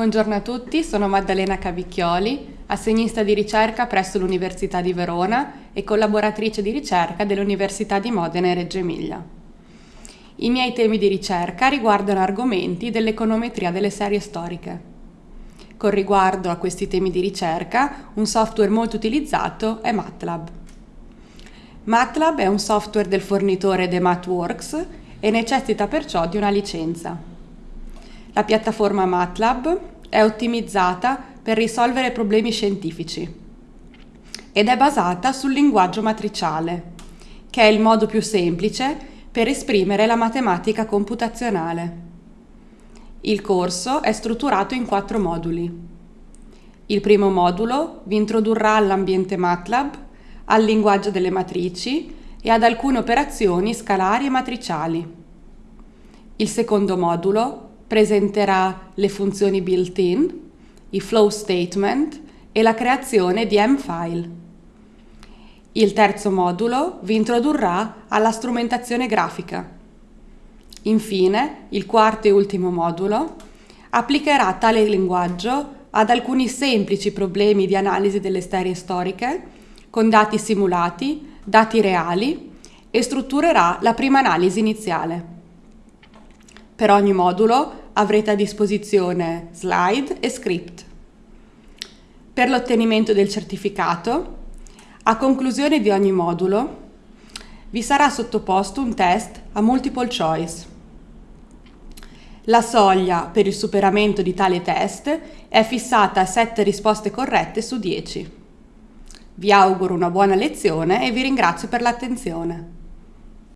Buongiorno a tutti, sono Maddalena Cavicchioli, assegnista di ricerca presso l'Università di Verona e collaboratrice di ricerca dell'Università di Modena e Reggio Emilia. I miei temi di ricerca riguardano argomenti dell'econometria delle serie storiche. Con riguardo a questi temi di ricerca, un software molto utilizzato è MATLAB. MATLAB è un software del fornitore The MathWorks e necessita perciò di una licenza. La piattaforma MATLAB è ottimizzata per risolvere problemi scientifici ed è basata sul linguaggio matriciale, che è il modo più semplice per esprimere la matematica computazionale. Il corso è strutturato in quattro moduli. Il primo modulo vi introdurrà all'ambiente MATLAB, al linguaggio delle matrici e ad alcune operazioni scalari e matriciali. Il secondo modulo presenterà le funzioni built-in, i flow statement e la creazione di M-file. Il terzo modulo vi introdurrà alla strumentazione grafica. Infine, il quarto e ultimo modulo applicherà tale linguaggio ad alcuni semplici problemi di analisi delle serie storiche con dati simulati, dati reali e strutturerà la prima analisi iniziale. Per ogni modulo avrete a disposizione slide e script. Per l'ottenimento del certificato, a conclusione di ogni modulo, vi sarà sottoposto un test a multiple choice. La soglia per il superamento di tale test è fissata a 7 risposte corrette su 10. Vi auguro una buona lezione e vi ringrazio per l'attenzione.